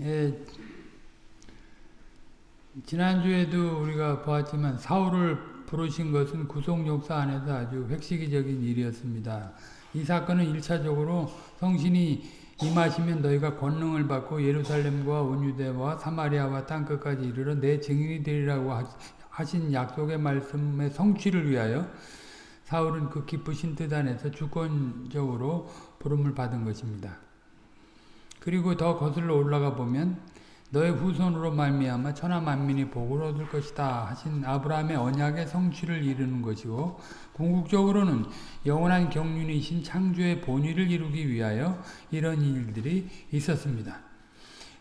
예, 지난주에도 우리가 보았지만 사울을 부르신 것은 구속 역사 안에서 아주 획시기적인 일이었습니다. 이 사건은 1차적으로 성신이 임하시면 너희가 권능을 받고 예루살렘과 온유대와 사마리아와 땅끝까지 이르러 내 증인이 되리라고 하신 약속의 말씀의 성취를 위하여 사울은 그 기쁘신 뜻 안에서 주권적으로 부름을 받은 것입니다. 그리고 더 거슬러 올라가 보면 너의 후손으로 말미암아 천하 만민이 복을 얻을 것이다 하신 아브라함의 언약의 성취를 이루는 것이고 궁극적으로는 영원한 경륜이신 창조의 본의를 이루기 위하여 이런 일들이 있었습니다.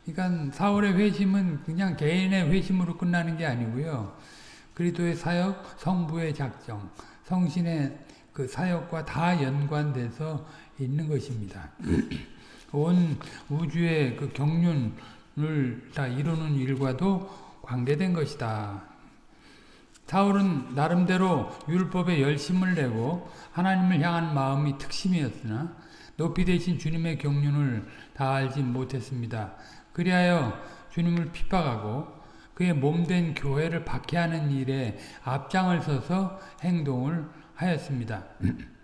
그러니까 사울의 회심은 그냥 개인의 회심으로 끝나는 게 아니고요. 그리스도의 사역, 성부의 작정, 성신의 그 사역과 다 연관돼서 있는 것입니다. 온 우주의 그 경륜을 다 이루는 일과도 관계된 것이다. 사울은 나름대로 율법에 열심을 내고 하나님을 향한 마음이 특심이었으나 높이 되신 주님의 경륜을 다 알지 못했습니다. 그리하여 주님을 핍박하고 그의 몸된 교회를 박해하는 일에 앞장을 서서 행동을 하였습니다.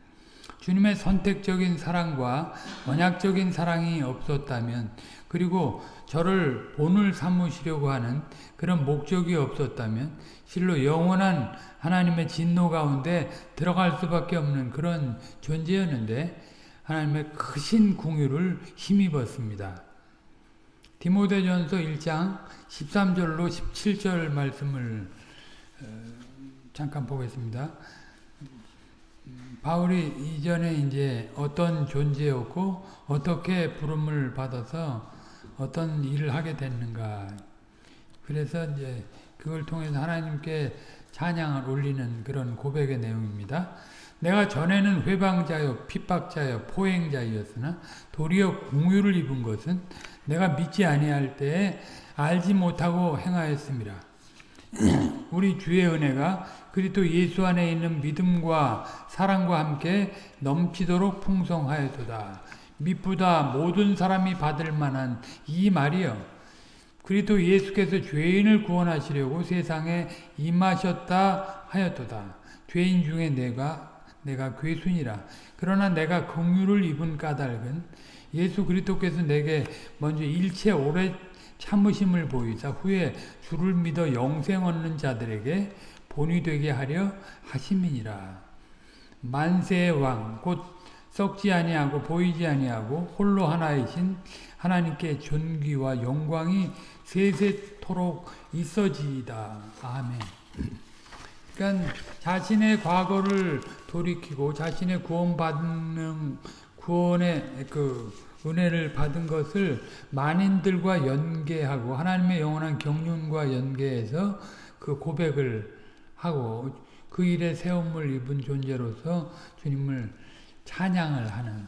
주님의 선택적인 사랑과 언약적인 사랑이 없었다면 그리고 저를 본을 삼으시려고 하는 그런 목적이 없었다면 실로 영원한 하나님의 진노 가운데 들어갈 수밖에 없는 그런 존재였는데 하나님의 크신 궁유를 힘입었습니다. 디모데전서 1장 13절로 17절 말씀을 어, 잠깐 보겠습니다. 바울이 이전에 이제 어떤 존재였고 어떻게 부름을 받아서 어떤 일을 하게 됐는가. 그래서 이제 그걸 통해서 하나님께 찬양을 올리는 그런 고백의 내용입니다. 내가 전에는 회방자요, 핍박자요, 포행자였으나 도리어 공유를 입은 것은 내가 믿지 아니할 때에 알지 못하고 행하였습니다. 우리 주의 은혜가 그리스도 예수 안에 있는 믿음과 사랑과 함께 넘치도록 풍성하였도다. 미쁘다 모든 사람이 받을 만한 이 말이요. 그리스도 예수께서 죄인을 구원하시려고 세상에 임하셨다 하였도다. 죄인 중에 내가 내가 괴순이라. 그러나 내가 긍휼을 입은 까닭은 예수 그리스도께서 내게 먼저 일체 오래 참으심을 보이사 후에 주를 믿어 영생 얻는 자들에게 본이 되게 하려 하심이니라. 만세의 왕, 곧 썩지 아니하고 보이지 아니하고 홀로 하나이신 하나님께 존귀와 영광이 세세토록 있어지이다. 아멘. 그러니까 자신의 과거를 돌이키고 자신의 구원받는 구원의 그 은혜를 받은 것을 만인들과 연계하고 하나님의 영원한 경륜과 연계해서 그 고백을 하고 그 일에 세움을 입은 존재로서 주님을 찬양을 하는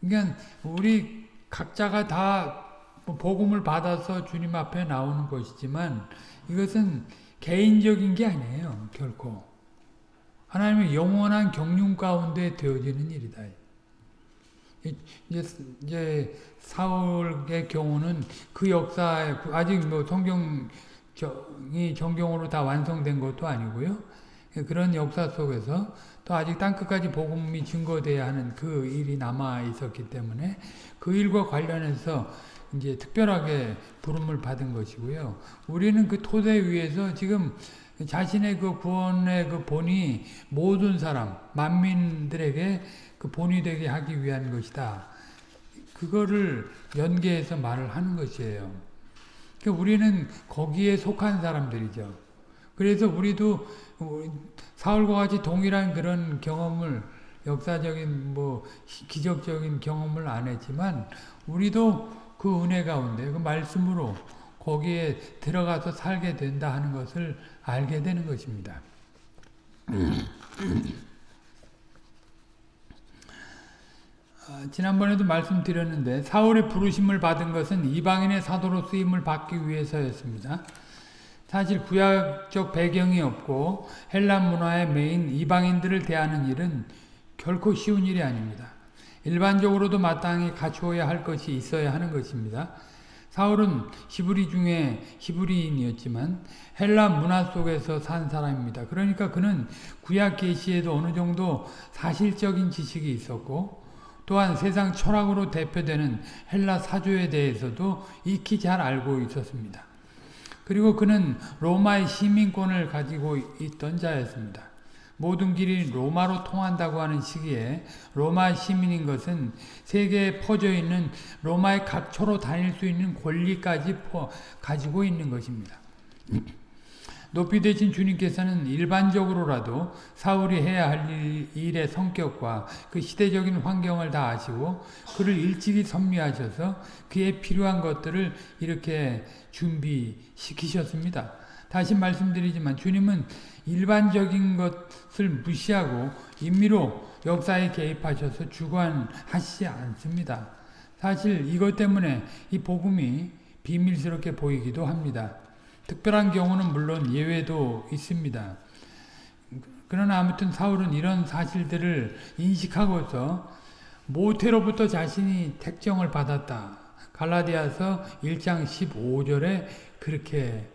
그러니까 우리 각자가 다 복음을 받아서 주님 앞에 나오는 것이지만 이것은 개인적인 게 아니에요. 결코. 하나님의 영원한 경륜 가운데 되어지는 일이다. 이제, 이제 사울의 경우는 그 역사에 아직 뭐 성경 이 정경으로 다 완성된 것도 아니고요. 그런 역사 속에서 또 아직 땅끝까지 복음이 증거돼야 하는 그 일이 남아 있었기 때문에 그 일과 관련해서 이제 특별하게 부름을 받은 것이고요. 우리는 그 토대 위에서 지금 자신의 그 구원의 그 본이 모든 사람, 만민들에게 그 본이 되게 하기 위한 것이다. 그거를 연계해서 말을 하는 것이에요. 그러니까 우리는 거기에 속한 사람들이죠. 그래서 우리도 사울과 같이 동일한 그런 경험을 역사적인 뭐 기적적인 경험을 안 했지만 우리도 그 은혜 가운데 그 말씀으로 거기에 들어가서 살게 된다 하는 것을 알게 되는 것입니다. 아, 지난번에도 말씀드렸는데 사울의 부르심을 받은 것은 이방인의 사도로 쓰임을 받기 위해서였습니다. 사실 구약적 배경이 없고 헬란 문화의 메인 이방인들을 대하는 일은 결코 쉬운 일이 아닙니다. 일반적으로도 마땅히 갖추어야 할 것이 있어야 하는 것입니다. 사울은 히브리 중에 히브리인이었지만 헬라 문화 속에서 산 사람입니다. 그러니까 그는 구약 계시에도 어느 정도 사실적인 지식이 있었고 또한 세상 철학으로 대표되는 헬라 사조에 대해서도 익히 잘 알고 있었습니다. 그리고 그는 로마의 시민권을 가지고 있던 자였습니다. 모든 길이 로마로 통한다고 하는 시기에 로마 시민인 것은 세계에 퍼져 있는 로마의 각처로 다닐 수 있는 권리까지 가지고 있는 것입니다. 높이 되신 주님께서는 일반적으로라도 사울이 해야 할 일의 성격과 그 시대적인 환경을 다 아시고 그를 일찍이 섭리하셔서 그에 필요한 것들을 이렇게 준비시키셨습니다. 다시 말씀드리지만 주님은 일반적인 것을 무시하고 임의로 역사에 개입하셔서 주관하시지 않습니다. 사실 이것 때문에 이 복음이 비밀스럽게 보이기도 합니다. 특별한 경우는 물론 예외도 있습니다. 그러나 아무튼 사울은 이런 사실들을 인식하고서 모태로부터 자신이 택정을 받았다. 갈라디아서 1장 15절에 그렇게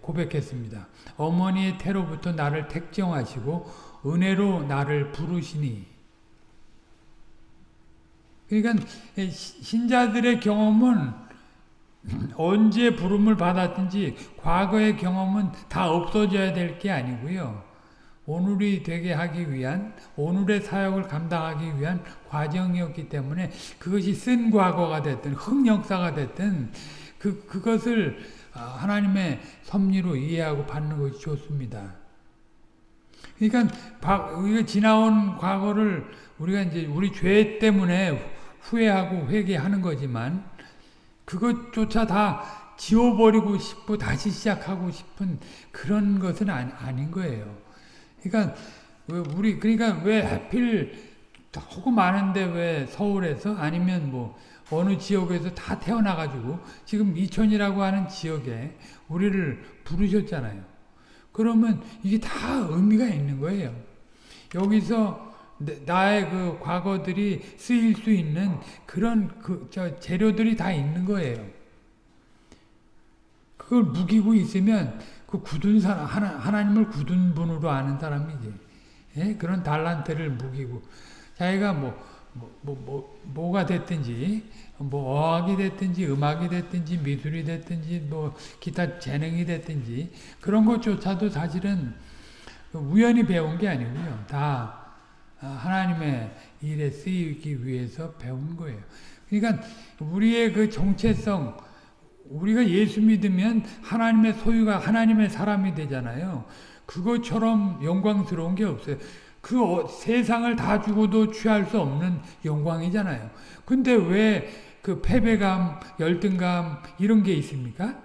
고백했습니다. 어머니의 태로부터 나를 택정하시고 은혜로 나를 부르시니 그러니까 신자들의 경험은 언제 부름을 받았든지 과거의 경험은 다 없어져야 될 게 아니고요. 오늘이 되게 하기 위한 오늘의 사역을 감당하기 위한 과정이었기 때문에 그것이 쓴 과거가 됐든 흑역사가 됐든 그 그것을 하나님의 섭리로 이해하고 받는 것이 좋습니다. 그러니까 우리가 지나온 과거를 우리가 이제 우리 죄 때문에 후회하고 회개하는 거지만 그것조차 다 지워버리고 싶고 다시 시작하고 싶은 그런 것은 아 닌 거예요. 그러니까 우리 그러니까 왜 하필 하고 많은데 왜 서울에서 아니면 뭐 어느 지역에서 다 태어나가지고 지금 이천이라고 하는 지역에 우리를 부르셨잖아요. 그러면 이게 다 의미가 있는 거예요. 여기서 나의 그 과거들이 쓰일 수 있는 그런 그 저 재료들이 다 있는 거예요. 그걸 무기고 있으면 그 굳은 사람 하나 하나님을 굳은 분으로 아는 사람이지. 예? 그런 달란트를 무기고 자기가 뭐 뭐, 뭐, 뭐, 뭐가 됐든지, 뭐, 어학이 됐든지, 음악이 됐든지, 미술이 됐든지, 뭐, 기타 재능이 됐든지, 그런 것조차도 사실은 우연히 배운 게 아니고요. 다 하나님의 일에 쓰이기 위해서 배운 거예요. 그러니까 우리의 그 정체성, 우리가 예수 믿으면 하나님의 소유가 하나님의 사람이 되잖아요. 그것처럼 영광스러운 게 없어요. 그 어, 세상을 다 주고도 취할 수 없는 영광이잖아요. 근데 왜 그 패배감, 열등감 이런 게 있습니까?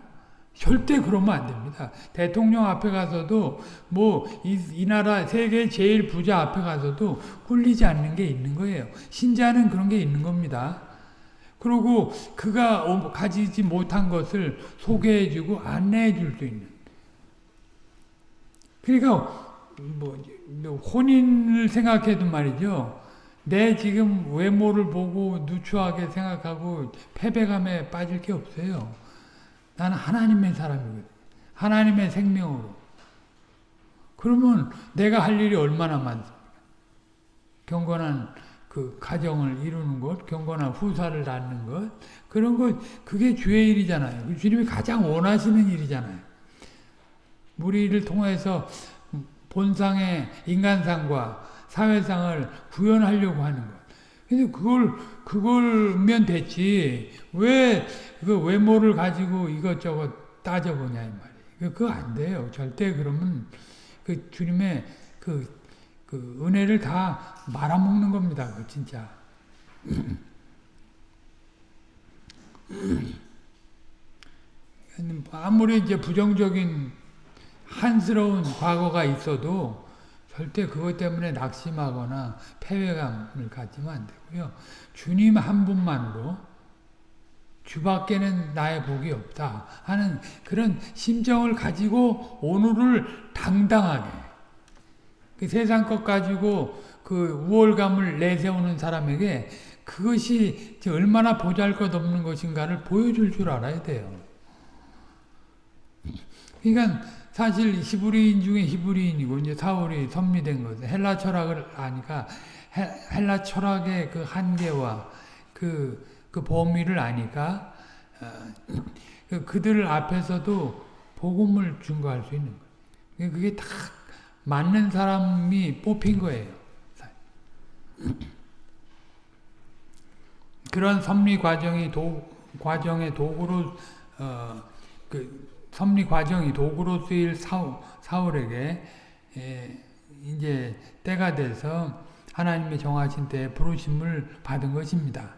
절대 그러면 안 됩니다. 대통령 앞에 가서도 뭐이 이 나라 세계 제일 부자 앞에 가서도 꿀리지 않는 게 있는 거예요. 신자는 그런 게 있는 겁니다. 그리고 그가 가지지 못한 것을 소개해주고 안내해줄 수 있는. 그러니까 뭐 혼인을 생각해도 말이죠. 내 지금 외모를 보고 누추하게 생각하고 패배감에 빠질 게 없어요. 나는 하나님의 사람이거든. 하나님의 생명으로. 그러면 내가 할 일이 얼마나 많습니까? 경건한 그 가정을 이루는 것, 경건한 후사를 낳는 것, 그런 것, 그게 주의 일이잖아요. 그 주님이 가장 원하시는 일이잖아요. 우리를 통해서 본상의 인간상과 사회상을 구현하려고 하는 것. 근데 그걸, 그걸 면 됐지. 왜 그 외모를 가지고 이것저것 따져보냐, 이 말이에요. 그거 안 돼요. 절대 그러면 그 주님의 그, 그 은혜를 다 말아먹는 겁니다. 그 진짜. 아무리 이제 부정적인 한스러운 과거가 있어도 절대 그것 때문에 낙심하거나 패배감을 갖지면 안 되고요. 주님 한 분만으로 주밖에는 나의 복이 없다 하는 그런 심정을 가지고 오늘을 당당하게 그 세상 것 가지고 그 우월감을 내세우는 사람에게 그것이 얼마나 보잘것없는 것인가를 보여줄 줄 알아야 돼요. 그러니까 사실 히브리인 중에 히브리인이고 이제 사울이 선미된 것은 헬라 철학을 아니까 헬라 철학의 그 한계와 그, 그 범위를 아니까 어, 그 그들 앞에서도 복음을 증거할 수 있는 거예요. 그게 딱 맞는 사람이 뽑힌 거예요. 그런 섭리 과정이 도, 과정의 도구로 어, 그 섭리 과정이 도구로 쓰일 사울, 사울에게 에, 이제 때가 돼서 하나님의 정하신 때에 부르심을 받은 것입니다.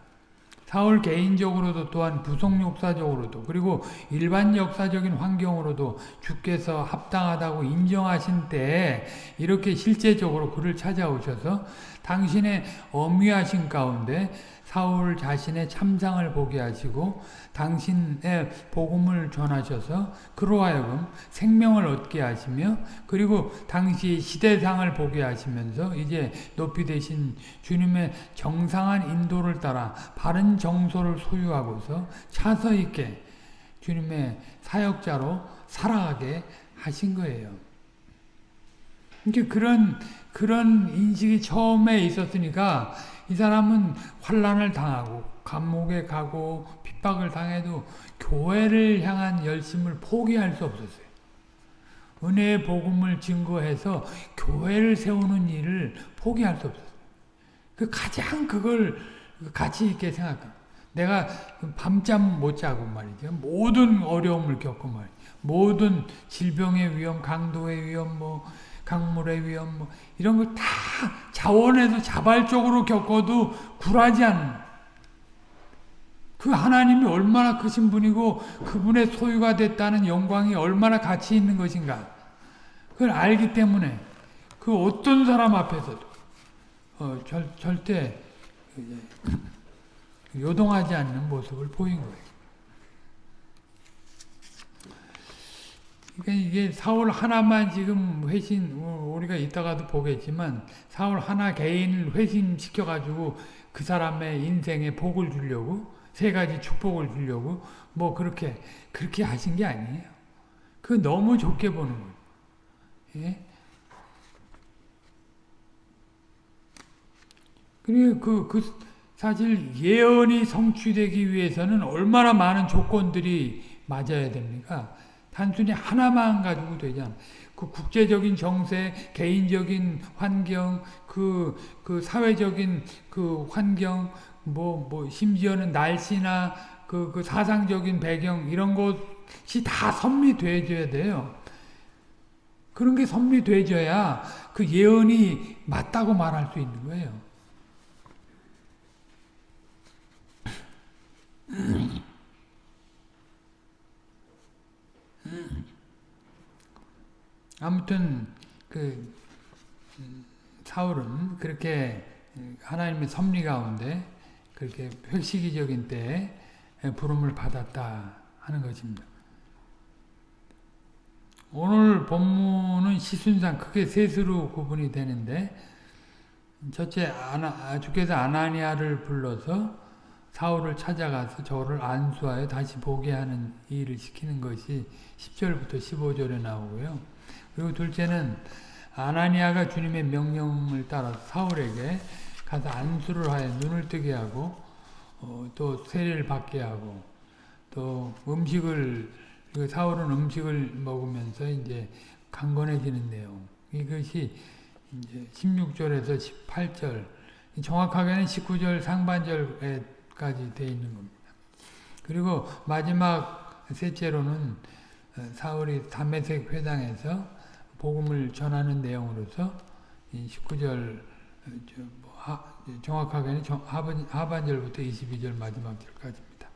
사울 개인적으로도 또한 부속 역사적으로도 그리고 일반 역사적인 환경으로도 주께서 합당하다고 인정하신 때에 이렇게 실제적으로 그를 찾아오셔서 당신의 엄위하신 가운데 사울 자신의 참상을 보게 하시고 당신의 복음을 전하셔서 그로 하여금 생명을 얻게 하시며 그리고 당시 시대상을 보게 하시면서 이제 높이 되신 주님의 정상한 인도를 따라 바른 정소를 소유하고서 차서 있게 주님의 사역자로 살아가게 하신 거예요. 그러니까 그런 그런 인식이 처음에 있었으니까 이 사람은 환란을 당하고 감옥에 가고 핍박을 당해도 교회를 향한 열심을 포기할 수 없었어요. 은혜의 복음을 증거해서 교회를 세우는 일을 포기할 수 없었어요. 그 가장 그걸 가치 있게 생각합니다. 내가 밤잠 못 자고 말이죠. 모든 어려움을 겪고 말이죠. 모든 질병의 위험, 강도의 위험, 뭐 강물의 위험 뭐 이런 걸 다 자원에서 자발적으로 겪어도 굴하지 않는 그 하나님이 얼마나 크신 분이고 그분의 소유가 됐다는 영광이 얼마나 가치 있는 것인가 그걸 알기 때문에 그 어떤 사람 앞에서도 어, 절, 절대 요동하지 않는 모습을 보인 거예요. 그러니까 이게 사울 하나만 지금 회신 우리가 이따가도 보겠지만 사울 하나 개인을 회신시켜 가지고 그 사람의 인생에 복을 주려고 세 가지 축복을 주려고 뭐 그렇게 그렇게 하신 게 아니에요. 그 너무 좋게 보는 거예요. 예? 그리고 그, 그 사실 예언이 성취되기 위해서는 얼마나 많은 조건들이 맞아야 됩니까? 단순히 하나만 가지고 되지 않아. 그 국제적인 정세, 개인적인 환경, 그, 그 사회적인 그 환경, 뭐, 뭐, 심지어는 날씨나 그, 그 사상적인 배경, 이런 것이 다 섭리돼줘야 돼요. 그런 게 섭리돼줘야 그 예언이 맞다고 말할 수 있는 거예요. 아무튼 그 사울은 그렇게 하나님의 섭리 가운데 그렇게 획시기적인 때에 부름을 받았다 하는 것입니다. 오늘 본문은 시순상 크게 셋으로 구분이 되는데 첫째 아나, 주께서 아나니아를 불러서 사울을 찾아가서 저를 안수하여 다시 보게 하는 일을 시키는 것이 10절부터 15절에 나오고요. 그리고 둘째는 아나니아가 주님의 명령을 따라 사울에게 가서 안수를 하여 눈을 뜨게 하고 어, 또 세례를 받게 하고 또 음식을 사울은 음식을 먹으면서 이제 강건해지는 내용 이것이 이제 16절에서 18절 정확하게는 19절 상반절에까지 되어 있는 겁니다. 그리고 마지막 셋째로는 사울이 담메색 회당에서 복음을 전하는 내용으로서 19절 뭐 하, 정확하게는 하반, 하반절부터 22절 마지막 절까지입니다.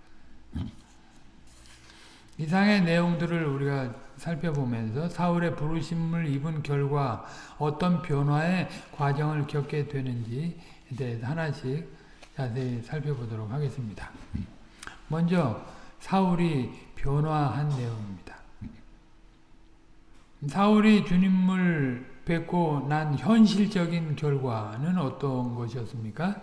이상의 내용들을 우리가 살펴보면서 사울의 부르심을 입은 결과 어떤 변화의 과정을 겪게 되는지에 대해서 하나씩 자세히 살펴보도록 하겠습니다. 먼저 사울이 변화한 내용입니다. 사울이 주님을 뵙고 난 현실적인 결과는 어떤 것이었습니까?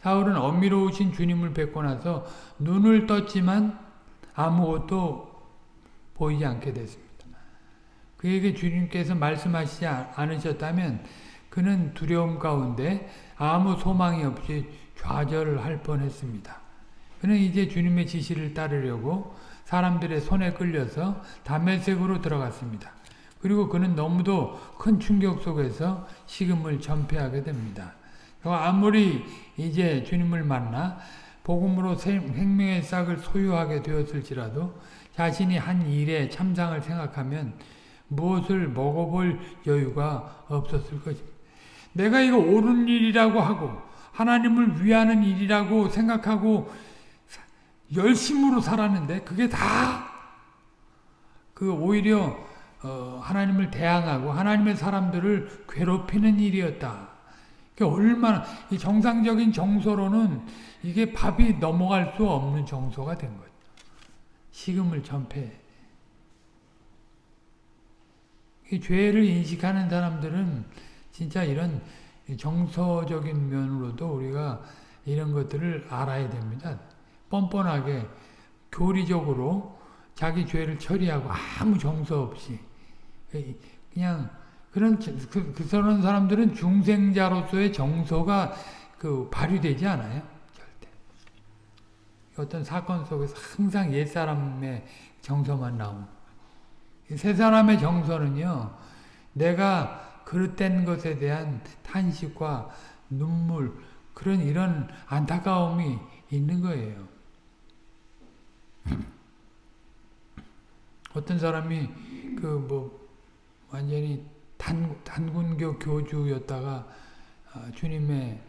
사울은 엄밀로우신 주님을 뵙고 나서 눈을 떴지만 아무것도 보이지 않게 됐습니다. 그에게 주님께서 말씀하시지 않으셨다면 그는 두려움 가운데 아무 소망이 없이 좌절할 뻔했습니다. 그는 이제 주님의 지시를 따르려고 사람들의 손에 끌려서 담메색으로 들어갔습니다. 그리고 그는 너무도 큰 충격 속에서 식음을 전폐하게 됩니다. 아무리 이제 주님을 만나 복음으로 생명의 싹을 소유하게 되었을지라도 자신이 한 일의 참상을 생각하면 무엇을 먹어볼 여유가 없었을 것입니다. 내가 이거 옳은 일이라고 하고 하나님을 위하는 일이라고 생각하고 열심으로 살았는데 그게 다 그 오히려 어 하나님을 대항하고 하나님의 사람들을 괴롭히는 일이었다. 얼마나 이 정상적인 정서로는 이게 밥이 넘어갈 수 없는 정서가 된 거죠. 식음을 전폐. 이 죄를 인식하는 사람들은 진짜 이런 정서적인 면으로도 우리가 이런 것들을 알아야 됩니다. 뻔뻔하게 교리적으로 자기 죄를 처리하고 아무 정서 없이 그냥 그런 그, 그런 사람들은 중생자로서의 정서가 그 발휘되지 않아요. 절대. 어떤 사건 속에서 항상 옛 사람의 정서만 나오는. 세 사람의 정서는요. 내가 그릇된 것에 대한 탄식과 눈물 그런 이런 안타까움이 있는 거예요. 어떤 사람이 그뭐 완전히 단, 단군교 교주였다가 어, 주님의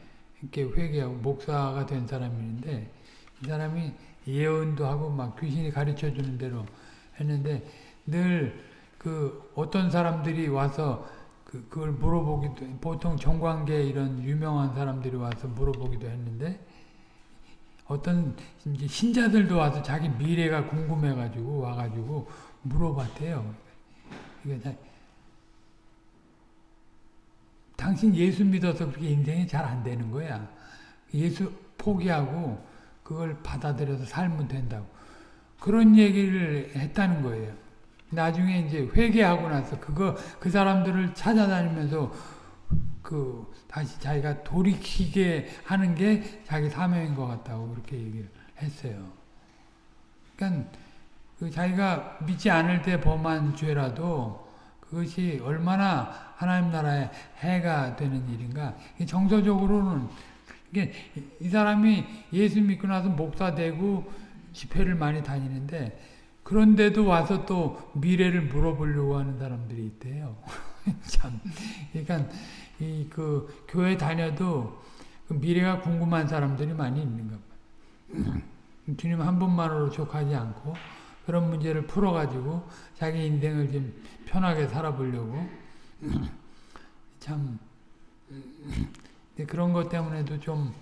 회개하고 목사가 된 사람이 있는데 이 사람이 예언도 하고 막 귀신이 가르쳐 주는 대로 했는데 늘 그 어떤 사람들이 와서 그, 그걸 물어보기도 보통 정관계 이런 유명한 사람들이 와서 물어보기도 했는데 어떤 이제 신자들도 와서 자기 미래가 궁금해가지고 와가지고 물어봤대요. 이게 당신 예수 믿어서 그렇게 인생이 잘 안 되는 거야. 예수 포기하고 그걸 받아들여서 살면 된다고. 그런 얘기를 했다는 거예요. 나중에 이제 회개하고 나서 그거 그 사람들을 찾아다니면서 그 다시 자기가 돌이키게 하는 게 자기 사명인 것 같다고 그렇게 얘기를 했어요. 그러니까 그 자기가 믿지 않을 때 범한 죄라도 그것이 얼마나 하나님 나라에 해가 되는 일인가. 정서적으로는 이게 이 사람이 예수 믿고 나서 목사 되고 집회를 많이 다니는데 그런데도 와서 또 미래를 물어보려고 하는 사람들이 있대요. 참, 그러니까 이 그 교회 다녀도 그 미래가 궁금한 사람들이 많이 있는가 봐. 주님 한 번만으로 족하지 않고 그런 문제를 풀어가지고 자기 인생을 좀 편하게 살아보려고 참 그런 것 때문에도 좀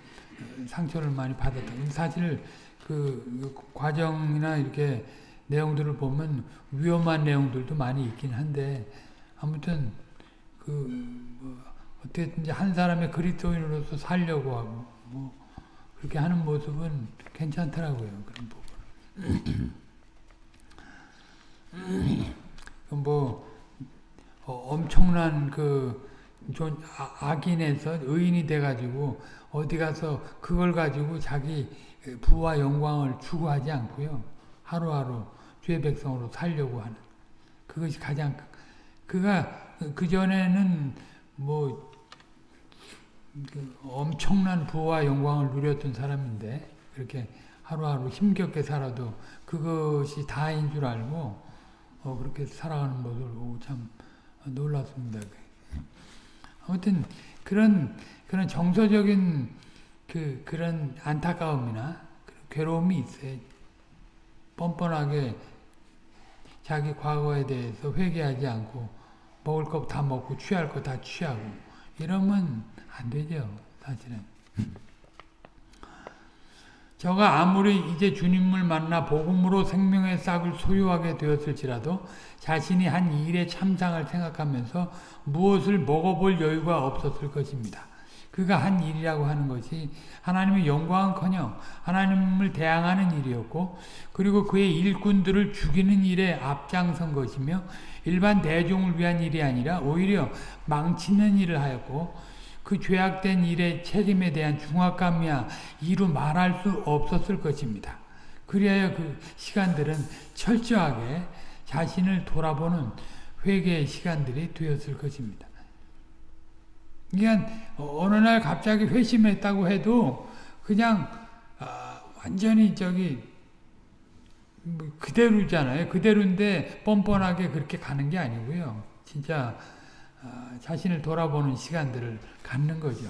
상처를 많이 받았다. 사실 그 과정이나 이렇게 내용들을 보면 위험한 내용들도 많이 있긴 한데 아무튼 그뭐 어떻게든지 한 사람의 그리스도인으로서 살려고 하고 뭐 그렇게 하는 모습은 괜찮더라고요. 그런 부분. 뭐 어, 엄청난 그좀 아, 악인에서 의인이 돼가지고 어디 가서 그걸 가지고 자기 부와 영광을 추구하지 않고요. 하루하루 주의 백성으로 살려고 하는 그것이 가장 그가 그 전에는 뭐그 엄청난 부와 영광을 누렸던 사람인데 그렇게 하루하루 힘겹게 살아도 그것이 다인 줄 알고 어, 그렇게 살아가는 모습을 보고 참 놀랐습니다. 아무튼 그런 그런 정서적인 그 그런 안타까움이나 괴로움이 있어요. 뻔뻔하게 자기 과거에 대해서 회개하지 않고 먹을 것 다 먹고 취할 거다 취하고 이러면 안 되죠. 사실은. 저가 아무리 이제 주님을 만나 복음으로 생명의 싹을 소유하게 되었을지라도 자신이 한 일의 참상을 생각하면서 무엇을 먹어볼 여유가 없었을 것입니다. 그가 한 일이라고 하는 것이 하나님의 영광은커녕 하나님을 대항하는 일이었고 그리고 그의 일꾼들을 죽이는 일에 앞장선 것이며 일반 대중을 위한 일이 아니라 오히려 망치는 일을 하였고 그 죄악된 일의 책임에 대한 중압감이야 이루 말할 수 없었을 것입니다. 그리하여 그 시간들은 철저하게 자신을 돌아보는 회개의 시간들이 되었을 것입니다. 그러니까 어느 날 갑자기 회심했다고 해도 그냥 아, 완전히 저기 뭐 그대로잖아요. 그대로인데 뻔뻔하게 그렇게 가는 게 아니고요. 진짜 아, 자신을 돌아보는 시간들을 갖는 거죠.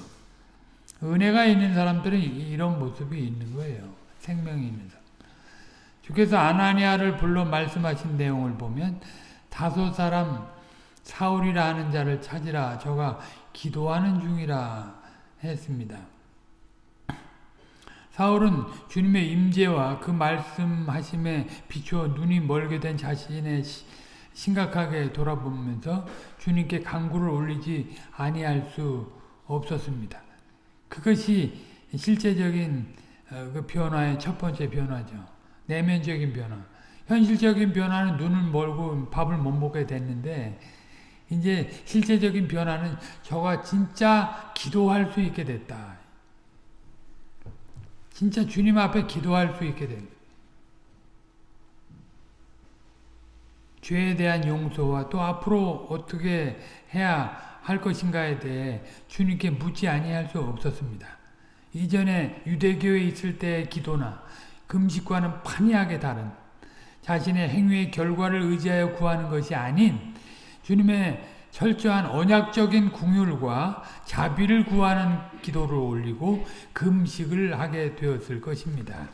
은혜가 있는 사람들은 이런 모습이 있는 거예요. 생명이 있는 사람. 주께서 아나니아를 불러 말씀하신 내용을 보면 다섯 사람 사울이라 하는 자를 찾으라 저가 기도하는 중이라 했습니다. 사울은 주님의 임재와 그 말씀하심에 비추어 눈이 멀게 된 자신의 심각하게 돌아보면서 주님께 강구를 올리지 아니할 수 없었습니다. 그것이 실제적인 어, 그 변화의 첫 번째 변화죠. 내면적인 변화. 현실적인 변화는 눈을 멀고 밥을 못 먹게 됐는데 이제 실제적인 변화는 저가 진짜 기도할 수 있게 됐다. 진짜 주님 앞에 기도할 수 있게 된 죄에 대한 용서와 또 앞으로 어떻게 해야 할 것인가에 대해 주님께 묻지 아니할 수 없었습니다. 이전에 유대교에 있을 때의 기도나 금식과는 판이하게 다른 자신의 행위의 결과를 의지하여 구하는 것이 아닌 주님의 철저한 언약적인 궁율과 자비를 구하는 기도를 올리고 금식을 하게 되었을 것입니다.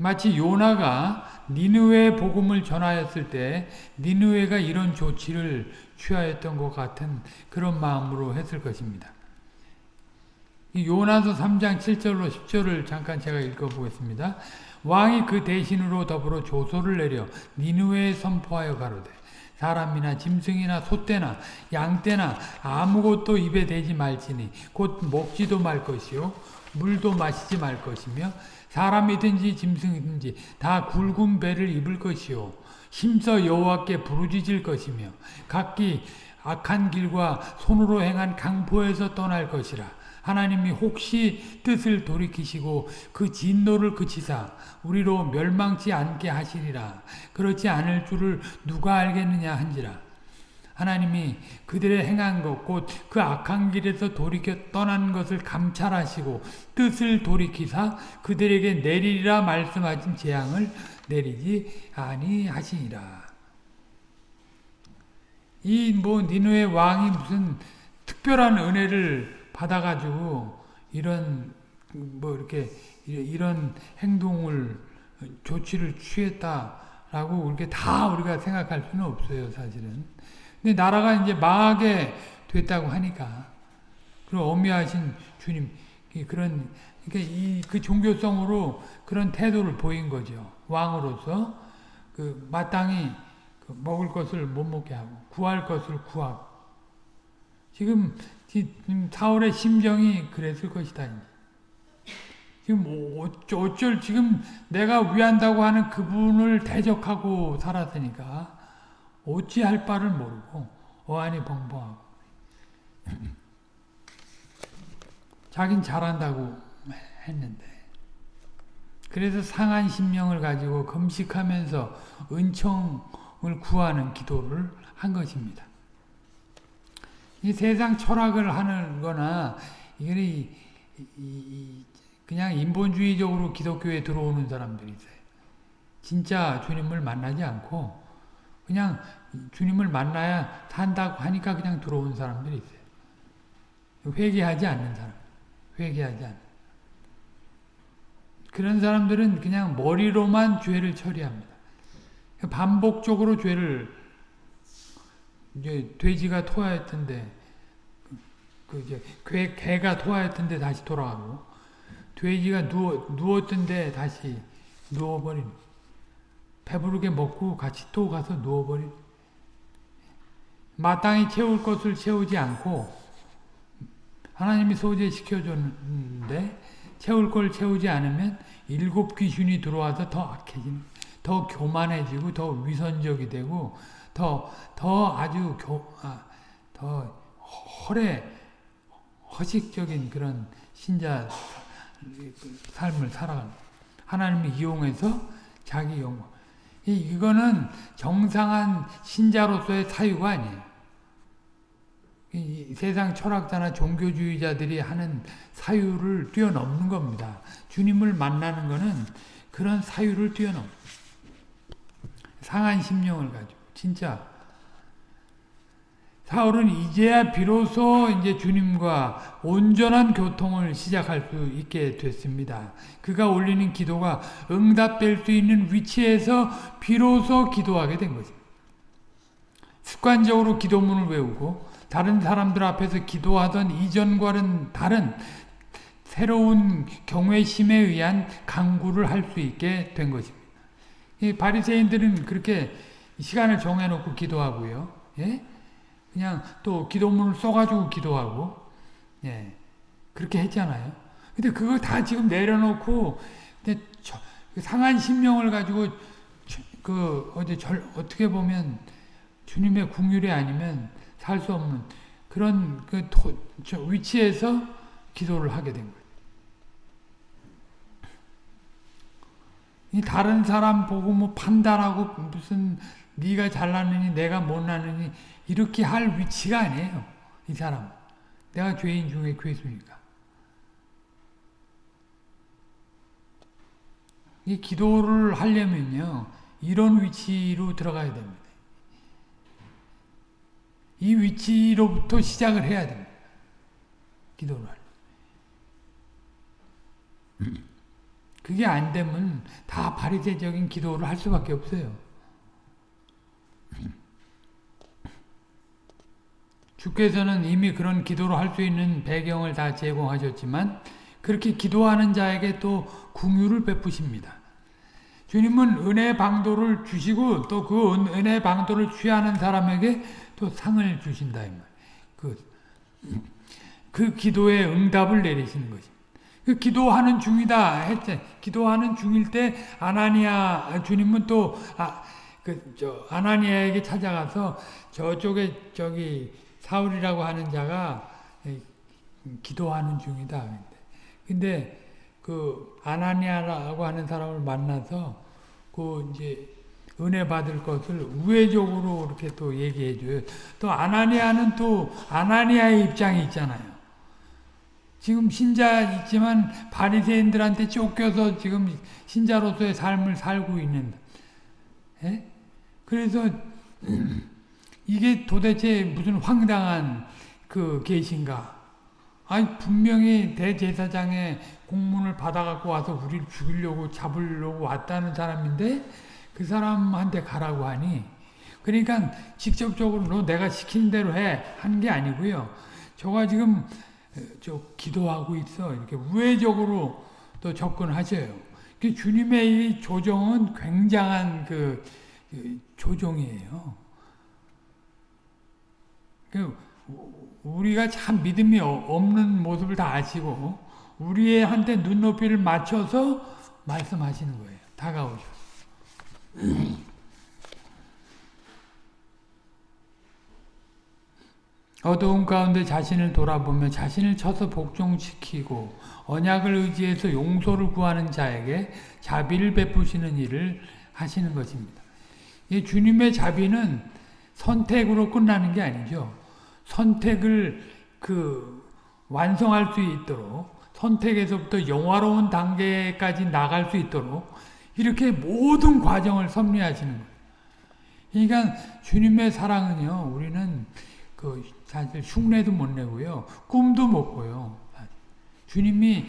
마치 요나가 니느웨 복음을 전하였을 때 니느웨가 이런 조치를 취하였던 것 같은 그런 마음으로 했을 것입니다. 요나서 3장 7절로 10절을 잠깐 제가 읽어보겠습니다. 왕이 그 대신으로 더불어 조소를 내려 니느웨에 선포하여 가로되 사람이나 짐승이나 소떼나 양떼나 아무것도 입에 대지 말지니 곧 먹지도 말 것이요 물도 마시지 말 것이며 사람이든지 짐승이든지 다 굵은 배를 입을 것이요. 힘써 여호와께 부르짖을 것이며 각기 악한 길과 손으로 행한 강포에서 떠날 것이라. 하나님이 혹시 뜻을 돌이키시고 그 진노를 그치사 우리로 멸망치 않게 하시리라. 그렇지 않을 줄을 누가 알겠느냐 한지라 하나님이 그들의 행한 것 곧 그 악한 길에서 돌이켜 떠난 것을 감찰하시고 뜻을 돌이키사 그들에게 내리리라 말씀하신 재앙을 내리지 아니하시니라. 이 뭐 니누의 왕이 무슨 특별한 은혜를 받아가지고 이런 뭐 이렇게 이런 행동을 조치를 취했다라고 이렇게 다 우리가 생각할 수는 없어요, 사실은. 근데 나라가 이제 망하게 됐다고 하니까 그리고 어미하신 주님 그런 그러니까 이 그 종교성으로 그런 태도를 보인 거죠. 왕으로서 그 마땅히 그 먹을 것을 못 먹게 하고 구할 것을 구하고 지금 사울의 심정이 그랬을 것이다. 지금 어쩔 지금 내가 위한다고 하는 그분을 대적하고 살았으니까 어찌할 바를 모르고 어안이 벙벙하고 자긴 잘한다고 했는데 그래서 상한 심령을 가지고 금식하면서 은총을 구하는 기도를 한 것입니다. 이 세상 철학을 하는 거나 이게 그냥 인본주의적으로 기독교에 들어오는 사람들이 있어요. 진짜 주님을 만나지 않고 그냥 주님을 만나야 산다고 하니까 그냥 들어온 사람들이 있어요. 회개하지 않는 사람. 회개하지 않는. 그런 사람들은 그냥 머리로만 죄를 처리합니다. 반복적으로 죄를 이제 돼지가 토하였던데 그 이제 개, 개가 토하였던데 다시 돌아가고 돼지가 누워 누웠던데 다시 누워버린 배부르게 먹고 같이 또 가서 누워버린 마땅히 채울 것을 채우지 않고 하나님이 소재시켜 줬는데 채울 걸 채우지 않으면 일곱 귀신이 들어와서 더 악해지는 더 교만해지고 더 위선적이 되고 더 더 아주 교, 아, 더 허례 허식적인 그런 신자 삶을 살아가는 하나님을 이용해서 자기 영광 이거는 정상한 신자로서의 사유가 아니에요. 세상 철학자나 종교주의자들이 하는 사유를 뛰어넘는 겁니다. 주님을 만나는 것은 그런 사유를 뛰어넘 상한 심령을 가지고 진짜 사울은 이제야 비로소 이제 주님과 온전한 교통을 시작할 수 있게 됐습니다. 그가 올리는 기도가 응답될 수 있는 위치에서 비로소 기도하게 된 것입니다. 습관적으로 기도문을 외우고 다른 사람들 앞에서 기도하던 이전과는 다른 새로운 경외심에 의한 강구를 할 수 있게 된 것입니다. 이 바리새인들은 그렇게 시간을 정해놓고 기도하고요. 예? 그냥 또 기도문을 써가지고 기도하고, 예. 그렇게 했잖아요. 근데 그거 다 지금 내려놓고, 근데 저, 상한 심령을 가지고, 그, 어디 절, 어떻게 보면 주님의 궁율이 아니면 살 수 없는 그런 그 토, 위치에서 기도를 하게 된 거예요. 이 다른 사람 보고 뭐 판단하고 무슨 네가 잘났느니 내가 못났느니 이렇게 할 위치가 아니에요. 이 사람. 내가 죄인 중에 괴수니까. 이 기도를 하려면요. 이런 위치로 들어가야 됩니다. 이 위치로부터 시작을 해야 됩니다. 기도를 할 그게 안 되면 다 바리새적인 기도를 할 수밖에 없어요. 주께서는 이미 그런 기도를 할 수 있는 배경을 다 제공하셨지만 그렇게 기도하는 자에게 또 궁유를 베푸십니다. 주님은 은혜 방도를 주시고 또 그 은혜 방도를 취하는 사람에게 또 상을 주신다. 그, 그 기도의 응답을 내리시는 것입니다. 그 기도하는 중이다 했지. 기도하는 중일 때 아나니아 주님은 또 아, 그, 저, 아나니아에게 찾아가서 저쪽에 저기 사울이라고 하는 자가 기도하는 중이다. 근데 그 아나니아라고 하는 사람을 만나서 그 이제 은혜 받을 것을 우회적으로 이렇게 또 얘기해 줘요. 또 아나니아는 또 아나니아의 입장이 있잖아요. 지금 신자 있지만 바리새인들한테 쫓겨서 지금 신자로서의 삶을 살고 있는. 예? 그래서 이게 도대체 무슨 황당한 그 계신가? 아니 분명히 대제사장의 공문을 받아갖고 와서 우리를 죽이려고 잡으려고 왔다는 사람인데 그 사람한테 가라고 하니 그러니까 직접적으로 너 내가 시킨 대로 해 한 게 아니고요. 저가 지금 저 기도하고 있어 이렇게 우회적으로 또 접근하셔요. 그 주님의 이 조정은 굉장한 그, 그 조정이에요. 그 우리가 참 믿음이 없는 모습을 다 아시고 우리의 한테 눈높이를 맞춰서 말씀하시는 거예요. 다가오셔서. 어두운 가운데 자신을 돌아보며 자신을 쳐서 복종시키고 언약을 의지해서 용서를 구하는 자에게 자비를 베푸시는 일을 하시는 것입니다. 이 주님의 자비는 선택으로 끝나는 게 아니죠. 선택을 그 완성할 수 있도록 선택에서부터 영화로운 단계까지 나갈 수 있도록 이렇게 모든 과정을 섭리하시는 거예요. 그러니까 주님의 사랑은요, 우리는 그 사실 흉내도 못 내고요, 꿈도 못 꿔요. 주님이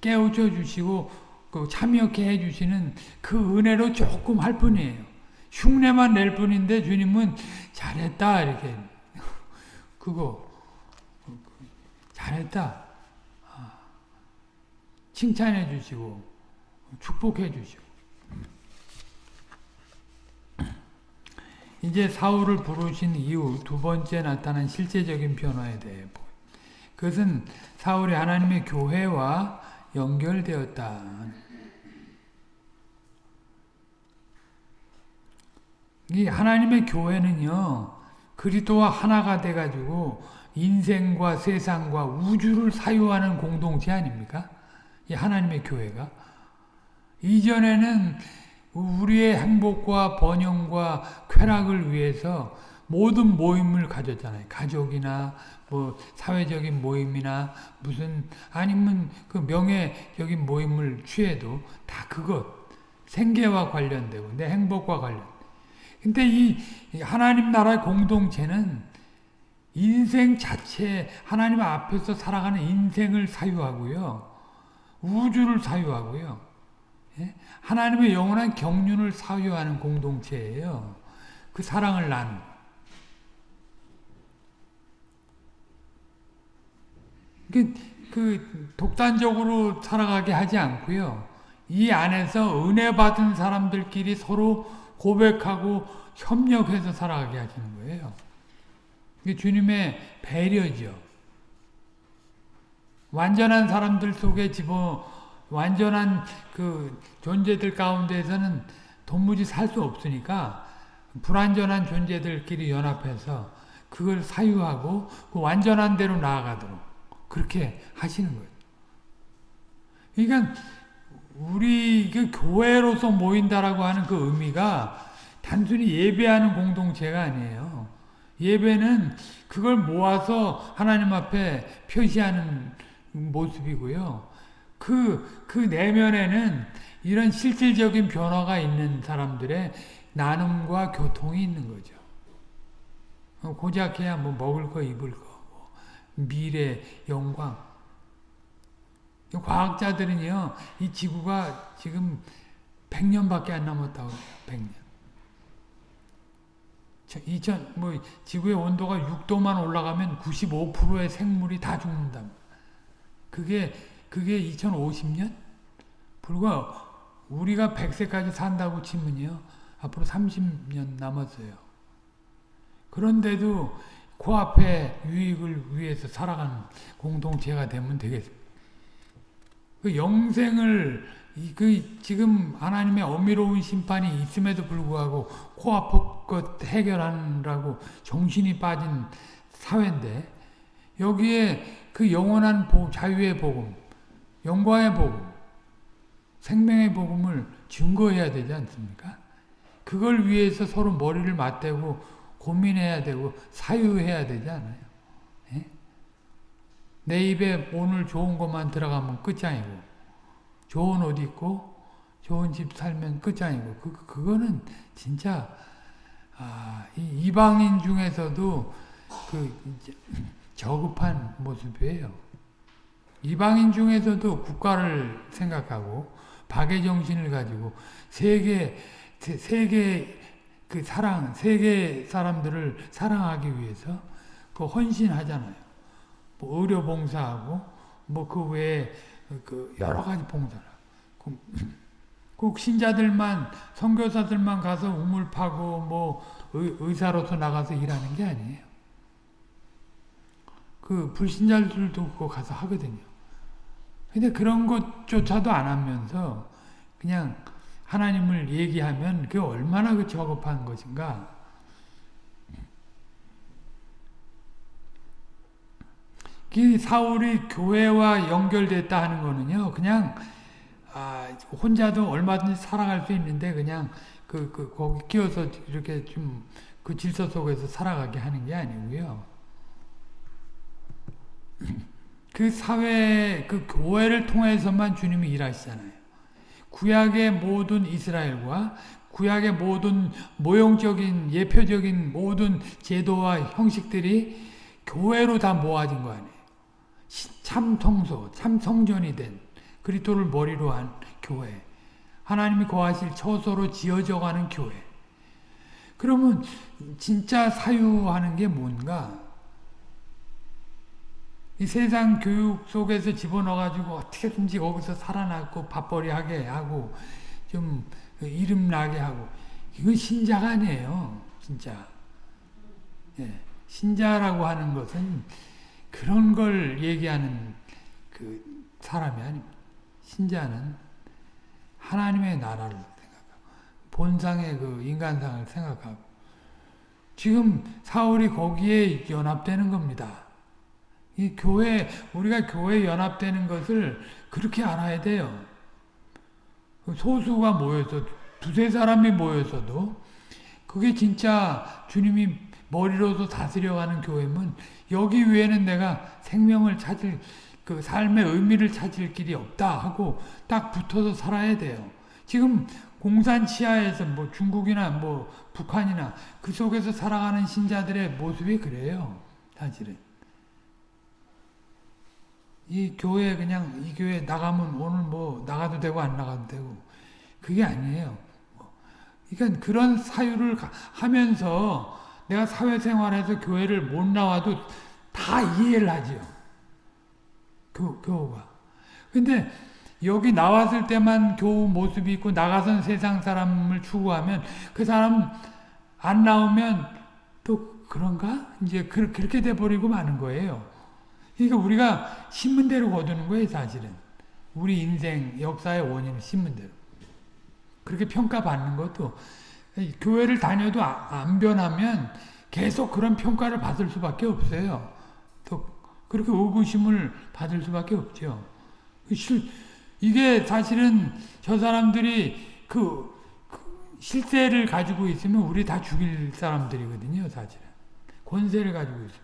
깨우쳐 주시고 그 참여케 해 주시는 그 은혜로 조금 할 뿐이에요. 흉내만 낼 뿐인데 주님은 잘했다 이렇게 그거 잘했다. 아, 칭찬해 주시고 축복해 주시고 이제 사울을 부르신 이후 두 번째 나타난 실제적인 변화에 대해 그것은 사울이 하나님의 교회와 연결되었다. 이 하나님의 교회는요, 그리스도와 하나가 돼가지고 인생과 세상과 우주를 사유하는 공동체 아닙니까? 이 하나님의 교회가. 이전에는 우리의 행복과 번영과 쾌락을 위해서 모든 모임을 가졌잖아요. 가족이나 뭐 사회적인 모임이나 무슨 아니면 그 명예적인 모임을 취해도 다 그것 생계와 관련되고 내 행복과 관련. 근데 이 하나님 나라의 공동체는 인생 자체 하나님 앞에서 살아가는 인생을 사유하고요. 우주를 사유하고요. 예? 하나님의 영원한 경륜을 사유하는 공동체예요. 그 사랑을 그, 그 독단적으로 살아가게 하지 않고요. 이 안에서 은혜 받은 사람들끼리 서로 고백하고 협력해서 살아가게 하시는 거예요. 이게 주님의 배려죠. 완전한 사람들 속에 집어 완전한 그 존재들 가운데에서는 도무지 살 수 없으니까 불완전한 존재들끼리 연합해서 그걸 사유하고 그 완전한 대로 나아가도록 그렇게 하시는 거예요. 그러니까 우리 그 교회로서 모인다라고 하는 그 의미가 단순히 예배하는 공동체가 아니에요. 예배는 그걸 모아서 하나님 앞에 표시하는 모습이고요. 그, 그 내면에는 이런 실질적인 변화가 있는 사람들의 나눔과 교통이 있는 거죠. 고작 해야 뭐 먹을 거, 입을 거, 뭐 미래, 영광. 과학자들은요, 이 지구가 지금 100년밖에 안 남았다고 해요. 100년. 2000, 뭐, 지구의 온도가 6도만 올라가면 95%의 생물이 다 죽는다. 그게, 그게 2050년? 불과 우리가 100세까지 산다고 치면요. 앞으로 30년 남았어요. 그런데도 그 앞에 유익을 위해서 살아가는 공동체가 되면 되겠습니다. 그 영생을 그 지금 하나님의 어미로운 심판이 있음에도 불구하고 코앞 것 해결하느라고 정신이 빠진 사회인데 여기에 그 영원한 복, 자유의 복음, 영광의 복음, 생명의 복음을 증거해야 되지 않습니까? 그걸 위해서 서로 머리를 맞대고 고민해야 되고 사유해야 되지 않아요? 예? 내 입에 오늘 좋은 것만 들어가면 끝장이고 좋은 옷 입고 좋은 집 살면 끝장이고 그, 그거는 진짜 아, 이 이방인 중에서도 그 저급한 모습이에요. 이방인 중에서도 국가를 생각하고 박의 정신을 가지고 세계 세계 그 사랑 세계 사람들을 사랑하기 위해서 그 헌신하잖아요. 뭐 의료 봉사하고 뭐 그 외에 그 여러 가지 봉사를 꼭 신자들만 선교사들만 가서 우물 파고 뭐 의, 사로서 나가서 일하는 게 아니에요. 그 불신자들도 그거 가서 하거든요. 근데 그런 것조차도 안 하면서 그냥 하나님을 얘기하면 그게 얼마나 그 저급한 것인가. 그 사울이 교회와 연결됐다 하는 거는요, 그냥, 아, 혼자도 얼마든지 살아갈 수 있는데, 그냥, 그, 그, 거기 끼어서 이렇게 좀, 그 질서 속에서 살아가게 하는 게 아니고요. 그 사회, 그 교회를 통해서만 주님이 일하시잖아요. 구약의 모든 이스라엘과 구약의 모든 모형적인 예표적인 모든 제도와 형식들이 교회로 다 모아진 거 아니에요. 참 통소, 참 성전이 된 그리스도를 머리로 한 교회. 하나님이 거하실 처소로 지어져 가는 교회. 그러면 진짜 사유하는 게 뭔가? 이 세상 교육 속에서 집어넣어가지고 어떻게든지 거기서 살아남고 밥벌이 하게 하고 좀 이름 나게 하고 이건 신자가 아니에요. 진짜. 예. 신자라고 하는 것은 그런 걸 얘기하는 그 사람이 아닙니다. 신자는 하나님의 나라를 생각하고 본상의 그 인간상을 생각하고 지금 사울이 거기에 연합되는 겁니다. 이 교회 우리가 교회 연합되는 것을 그렇게 알아야 돼요. 소수가 모여서 두세 사람이 모여서도 그게 진짜 주님이 머리로도 다스려가는 교회면 여기 위에는 내가 생명을 찾을 그 삶의 의미를 찾을 길이 없다 하고 딱 붙어서 살아야 돼요. 지금 공산 치하에서 뭐 중국이나 뭐 북한이나 그 속에서 살아가는 신자들의 모습이 그래요. 사실은. 이 교회 그냥 이 교회 나가면 오늘 뭐 나가도 되고 안 나가도 되고 그게 아니에요. 그러니까 그런 사유를 하면서 내가 사회생활에서 교회를 못 나와도 다 이해를 하죠. 교, 교우가. 근데 여기 나왔을 때만 교우 모습이 있고 나가선 세상 사람을 추구하면 그 사람 안 나오면 또 그런가? 이제 그렇게 돼버리고 마는 거예요. 그러니까 우리가 신문대로 거두는 거예요, 사실은. 우리 인생, 역사의 원인을 신문대로. 그렇게 평가받는 것도 교회를 다녀도 아, 안 변하면 계속 그런 평가를 받을 수밖에 없어요. 또 그렇게 의구심을 받을 수밖에 없죠. 그 이게 사실은 저 사람들이 그, 그 실세를 가지고 있으면 우리 다 죽일 사람들이거든요, 사실은. 권세를 가지고 있으면.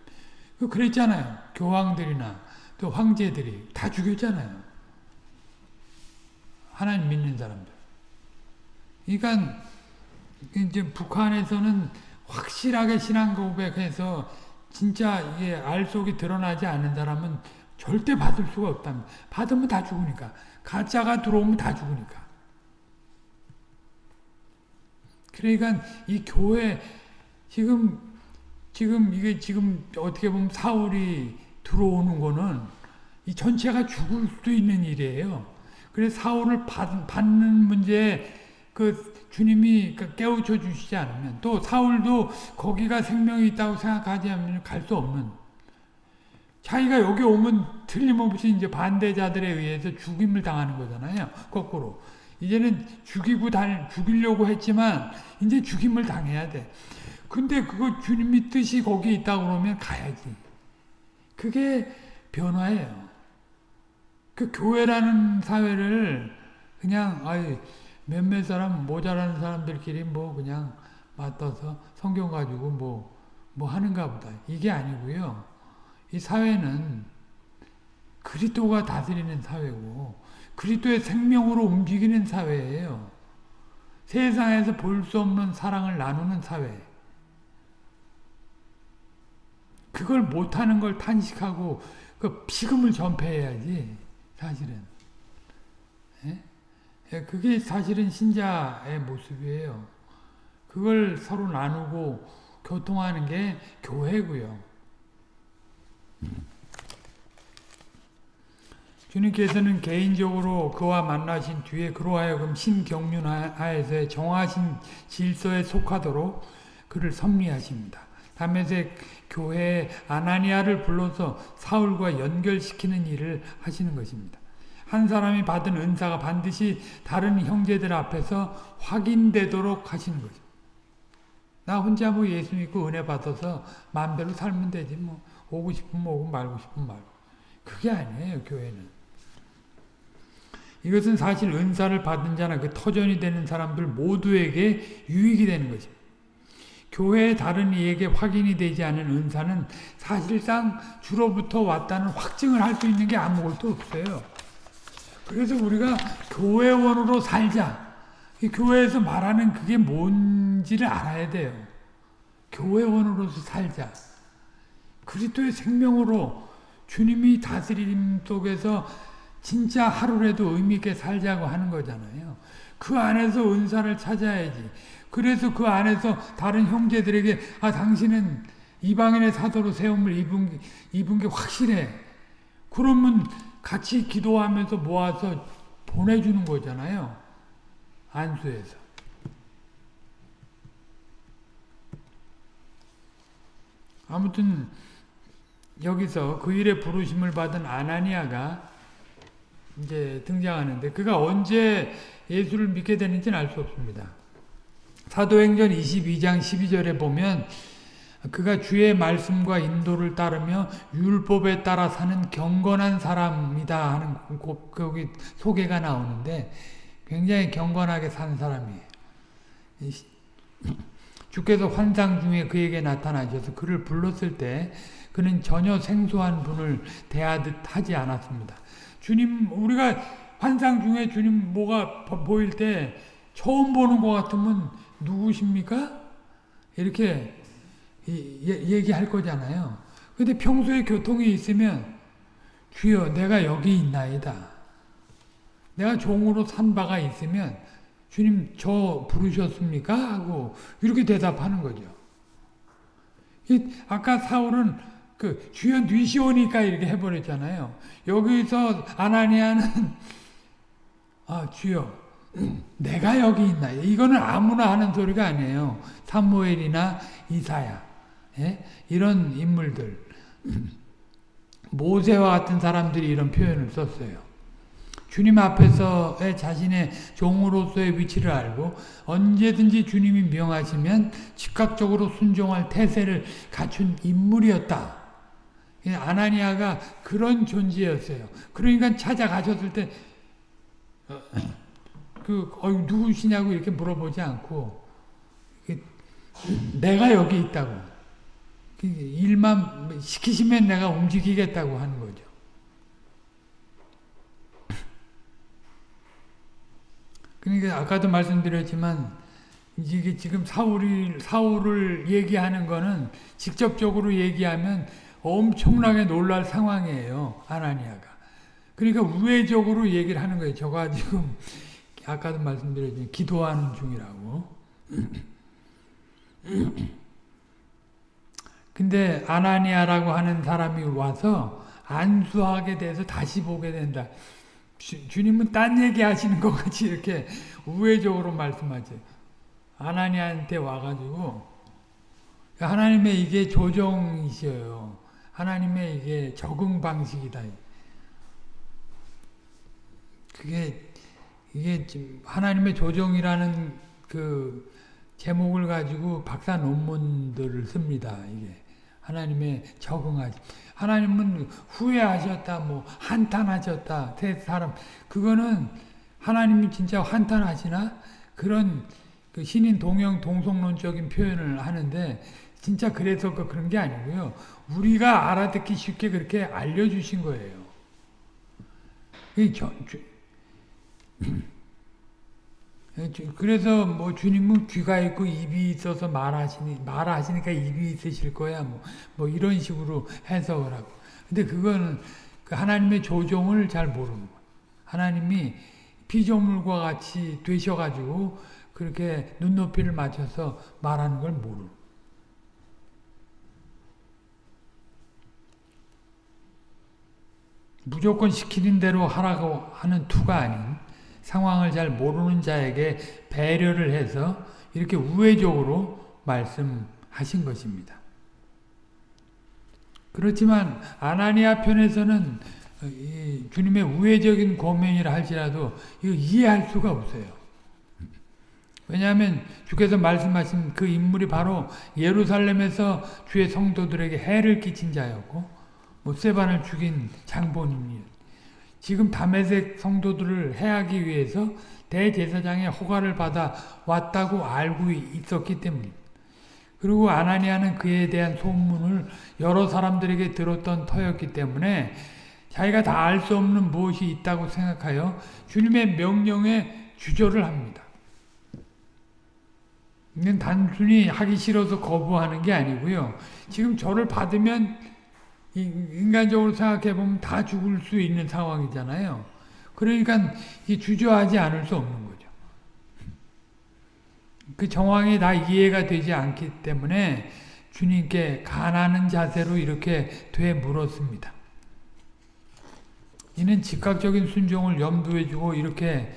그 그랬잖아요. 교황들이나 또 황제들이 다 죽였잖아요. 하나님 믿는 사람들. 그러니까 이제 북한에서는 확실하게 신앙 고백해서 진짜 이게 알 속이 드러나지 않는 사람은 절대 받을 수가 없답니다. 받으면 다 죽으니까. 가짜가 들어오면 다 죽으니까. 그러니까 이 교회 지금 지금 이게 지금 어떻게 보면 사울이 들어오는 거는 이 전체가 죽을 수도 있는 일이에요. 그래서 사울을 받, 받는 문제 그 주님이 그 깨우쳐 주시지 않으면 또 사울도 거기가 생명이 있다고 생각하지 않으면 갈 수 없는 자기가 여기 오면 틀림없이 이제 반대자들에 의해서 죽임을 당하는 거잖아요. 거꾸로. 이제는 죽이고 다 죽이려고 했지만 이제 죽임을 당해야 돼. 근데 그거 주님이 뜻이 거기 있다 그러면 가야지. 그게 변화예요. 그 교회라는 사회를 그냥 아이 몇몇 사람 모자라는 사람들끼리 뭐 그냥 맞춰서 성경 가지고 뭐뭐 뭐 하는가 보다. 이게 아니고요. 이 사회는 그리스도가 다스리는 사회고 그리스도의 생명으로 움직이는 사회예요. 세상에서 볼 수 없는 사랑을 나누는 사회. 그걸 못하는 걸 탄식하고 그 피금을 전폐해야지 사실은. 예? 예, 그게 사실은 신자의 모습이에요. 그걸 서로 나누고 교통하는 게 교회고요. 주님께서는 개인적으로 그와 만나신 뒤에 그로 하여금 신경륜하에서의 정하신 질서에 속하도록 그를 섭리하십니다. 다메섹 교회에 아나니아를 불러서 사울과 연결시키는 일을 하시는 것입니다. 한 사람이 받은 은사가 반드시 다른 형제들 앞에서 확인되도록 하시는 거죠. 나 혼자 뭐 예수 믿고 은혜 받아서 마음대로 살면 되지 뭐 오고 싶으면 오고 말고 싶으면 말고 그게 아니에요 교회는 이것은 사실 은사를 받은 자나 그 터전이 되는 사람들 모두에게 유익이 되는 것입니다. 교회의 다른 이에게 확인이 되지 않은 은사는 사실상 주로부터 왔다는 확증을 할 수 있는 게 아무것도 없어요. 그래서 우리가 교회원으로 살자. 교회에서 말하는 그게 뭔지를 알아야 돼요. 교회원으로서 살자. 그리스도의 생명으로 주님이 다스림 속에서 진짜 하루라도 의미 있게 살자고 하는 거잖아요. 그 안에서 은사를 찾아야지. 그래서 그 안에서 다른 형제들에게 아 당신은 이방인의 사도로 세움을 입은, 입은 게 확실해. 그러면 같이 기도하면서 모아서 보내주는 거잖아요. 안수해서. 아무튼 여기서 그 일에 부르심을 받은 아나니아가 이제 등장하는데 그가 언제 예수를 믿게 되는지는 알 수 없습니다. 사도행전 22장 12절에 보면 그가 주의 말씀과 인도를 따르며 율법에 따라 사는 경건한 사람이다 하는 거기 소개가 나오는데 굉장히 경건하게 산 사람이에요. 주께서 환상 중에 그에게 나타나셔서 그를 불렀을 때 그는 전혀 생소한 분을 대하듯 하지 않았습니다. 주님 우리가 환상 중에 주님 뭐가 보일 때 처음 보는 것 같으면 누구십니까? 이렇게 얘기할 거잖아요. 근데 평소에 교통이 있으면 주여 내가 여기 있나이다. 내가 종으로 산 바가 있으면 주님 저 부르셨습니까? 하고 이렇게 대답하는 거죠. 아까 사울은 그 주여 뉘시오니까 이렇게 해버렸잖아요. 여기서 아나니아는 아 주여 내가 여기 있나 이거는 아무나 하는 소리가 아니에요. 사무엘이나 이사야 예? 이런 인물들 모세와 같은 사람들이 이런 표현을 썼어요. 주님 앞에서의 자신의 종으로서의 위치를 알고 언제든지 주님이 명하시면 즉각적으로 순종할 태세를 갖춘 인물이었다. 아나니아가 그런 존재였어요. 그러니까 찾아가셨을 때, 어, 그, 어, 누구시냐고 이렇게 물어보지 않고, 내가 여기 있다고. 그 일만 시키시면 내가 움직이겠다고 하는 거죠. 그러니까 아까도 말씀드렸지만 이게 지금 사울이 사울을 얘기하는 거는 직접적으로 얘기하면 엄청나게 놀랄 상황이에요. 아나니아가. 그러니까 우회적으로 얘기를 하는 거예요. 저가 지금 아까도 말씀드렸지만 기도하는 중이라고. 근데 아나니아라고 하는 사람이 와서 안수하게 돼서 다시 보게 된다. 주, 님은딴 얘기 하시는 것 같이 이렇게 우회적으로 말씀하죠. 하나님한테 와가지고 하나님의 이게 조정이셔요. 하나님의 이게 적응 방식이다. 그게 이게 하나님의 조정이라는 그 제목을 가지고 박사 논문들을 씁니다. 이게 하나님의 적응하지. 하나님은 후회하셨다, 뭐 한탄하셨다, 사람 그거는 하나님이 진짜 한탄하시나 그런 그 신인 동영 동성론적인 표현을 하는데 진짜 그래서 그 그런 게 아니고요. 우리가 알아듣기 쉽게 그렇게 알려주신 거예요. 그 래서 뭐 주님은 귀가 있고 입이 있어서 말하시니 말하시니까 입이 있으실 거야 뭐, 뭐 이런 식으로 해석을 하고 근데 그거는 그 하나님의 조종을 잘 모르는 거야. 하나님이 피조물과 같이 되셔가지고 그렇게 눈높이를 맞춰서 말하는 걸 모르. 무조건 시키는 대로 하라고 하는 투가 아닌 상황을 잘 모르는 자에게 배려를 해서 이렇게 우회적으로 말씀하신 것입니다. 그렇지만 아나니아 편에서는 주님의 우회적인 고명이라 할지라도 이거 이해할 수가 없어요. 왜냐하면 주께서 말씀하신 그 인물이 바로 예루살렘에서 주의 성도들에게 해를 끼친 자였고 뭐 세반을 죽인 장본인이에요. 지금 다메섹 성도들을 해하기 위해서 대제사장의 허가를 받아 왔다고 알고 있었기 때문입니다. 그리고 아나니아는 그에 대한 소문을 여러 사람들에게 들었던 터였기 때문에 자기가 다 알 수 없는 무엇이 있다고 생각하여 주님의 명령에 주저를 합니다. 단순히 하기 싫어서 거부하는 게 아니고요. 지금 저를 받으면 인간적으로 생각해 보면 다 죽을 수 있는 상황이잖아요. 그러니까 주저하지 않을 수 없는 거죠. 그 정황이 다 이해가 되지 않기 때문에 주님께 간하는 자세로 이렇게 되 물었습니다. 이는 즉각적인 순종을 염두에 두고 이렇게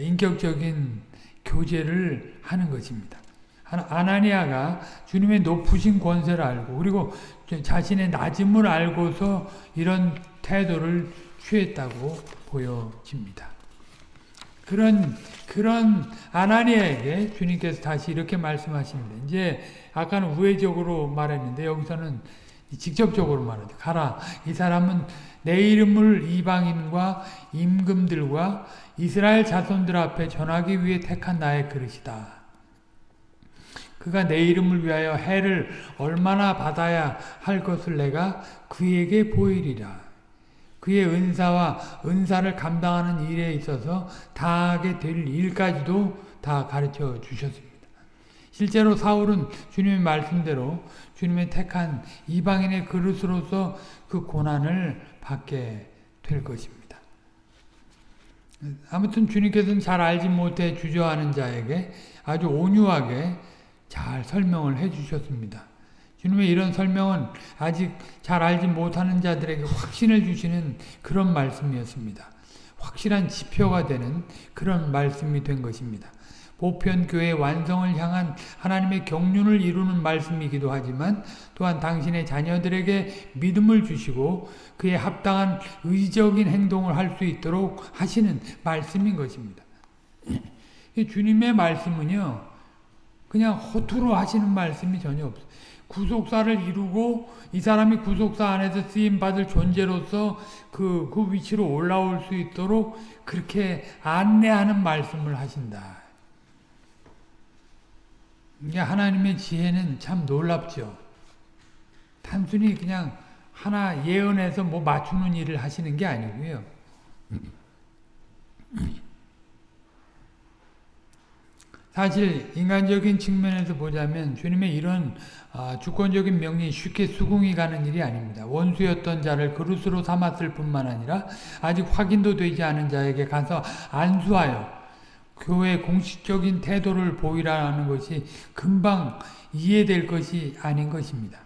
인격적인 교제를 하는 것입니다. 아나니아가 주님의 높으신 권세를 알고 그리고 자신의 낮음을 알고서 이런 태도를 취했다고 보여집니다. 그런 그런 아나니아에게 주님께서 다시 이렇게 말씀하십니다. 이제 아까는 우회적으로 말했는데 여기서는 직접적으로 말하죠. 가라. 이 사람은 내 이름을 이방인과 임금들과 이스라엘 자손들 앞에 전하기 위해 택한 나의 그릇이다. 그가 내 이름을 위하여 해를 얼마나 받아야 할 것을 내가 그에게 보이리라. 그의 은사와 은사를 감당하는 일에 있어서 다하게 될 일까지도 다 가르쳐 주셨습니다. 실제로 사울은 주님의 말씀대로 주님의 택한 이방인의 그릇으로서 그 고난을 받게 될 것입니다. 아무튼 주님께서는 잘 알지 못해 주저하는 자에게 아주 온유하게 잘 설명을 해 주셨습니다. 주님의 이런 설명은 아직 잘 알지 못하는 자들에게 확신을 주시는 그런 말씀이었습니다. 확실한 지표가 되는 그런 말씀이 된 것입니다. 보편교회 완성을 향한 하나님의 경륜을 이루는 말씀이기도 하지만 또한 당신의 자녀들에게 믿음을 주시고 그에 합당한 의적인 행동을 할 수 있도록 하시는 말씀인 것입니다. 주님의 말씀은요. 그냥 허투루 하시는 말씀이 전혀 없어요. 구속사를 이루고 이 사람이 구속사 안에서 쓰임받을 존재로서 그, 그 위치로 올라올 수 있도록 그렇게 안내하는 말씀을 하신다. 이게 하나님의 지혜는 참 놀랍죠. 단순히 그냥 하나 예언해서 뭐 맞추는 일을 하시는 게 아니고요. 사실 인간적인 측면에서 보자면 주님의 이런 아, 주권적인 명령이 쉽게 수긍이 가는 일이 아닙니다. 원수였던 자를 그릇으로 삼았을 뿐만 아니라 아직 확인도 되지 않은 자에게 가서 안수하여 교회 공식적인 태도를 보이라는 것이 금방 이해될 것이 아닌 것입니다.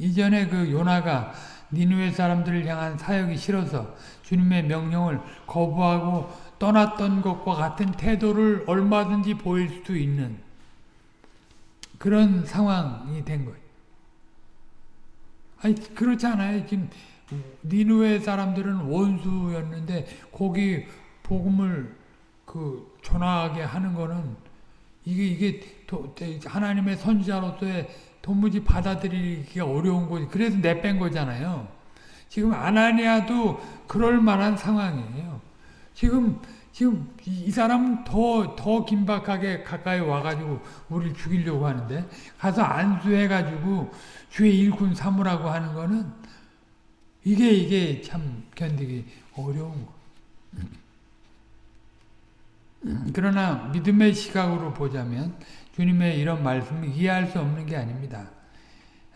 이전에 그 요나가 니누의 사람들을 향한 사역이 싫어서 주님의 명령을 거부하고 떠났던 것과 같은 태도를 얼마든지 보일 수도 있는 그런 상황이 된 거예요. 아니 그렇지 않아요. 지금 니누의 사람들은 원수였는데 거기 복음을 그 전하게 하는 거는 이게 이게 도, 하나님의 선지자로서의 도무지 받아들이기가 어려운 거지. 그래서 내뺀 거잖아요. 지금 아나니아도 그럴 만한 상황이에요. 지금 지금 이 사람은 더 더 긴박하게 가까이 와가지고 우리를 죽이려고 하는데 가서 안수해가지고 주의 일꾼 삼으라고 하는 거는 이게 이게 참 견디기 어려운 거. 그러나 믿음의 시각으로 보자면 주님의 이런 말씀을 이해할 수 없는 게 아닙니다.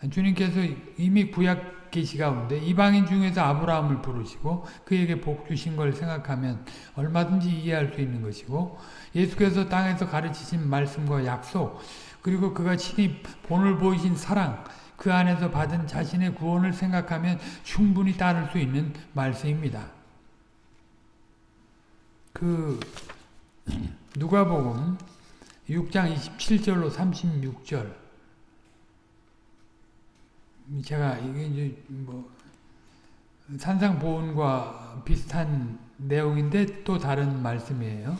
주님께서 이미 구약 계시 가운데 이방인 중에서 아브라함을 부르시고 그에게 복 주신 걸 생각하면 얼마든지 이해할 수 있는 것이고 예수께서 땅에서 가르치신 말씀과 약속 그리고 그가 친히 본을 보이신 사랑 그 안에서 받은 자신의 구원을 생각하면 충분히 따를 수 있는 말씀입니다. 그 누가복음 6장 27절로 36절 제가 이게 이제 뭐 산상보훈과 비슷한 내용인데 또 다른 말씀이에요.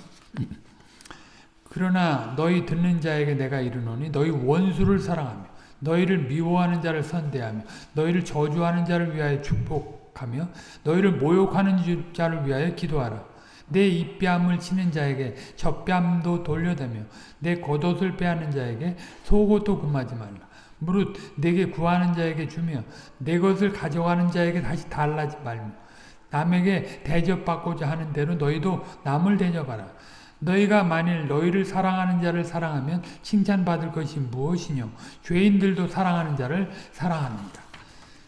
그러나 너희 듣는 자에게 내가 이르노니 너희 원수를 사랑하며 너희를 미워하는 자를 선대하며 너희를 저주하는 자를 위하여 축복하며 너희를 모욕하는 자를 위하여 기도하라. 내 입뺨을 치는 자에게 젖뺨도 돌려대며 내 겉옷을 빼앗는 자에게 속옷도 금하지 말라. 무릇 내게 구하는 자에게 주며 내 것을 가져가는 자에게 다시 달라지 말며 남에게 대접받고자 하는 대로 너희도 남을 대접하라. 너희가 만일 너희를 사랑하는 자를 사랑하면 칭찬받을 것이 무엇이뇨? 죄인들도 사랑하는 자를 사랑합니다.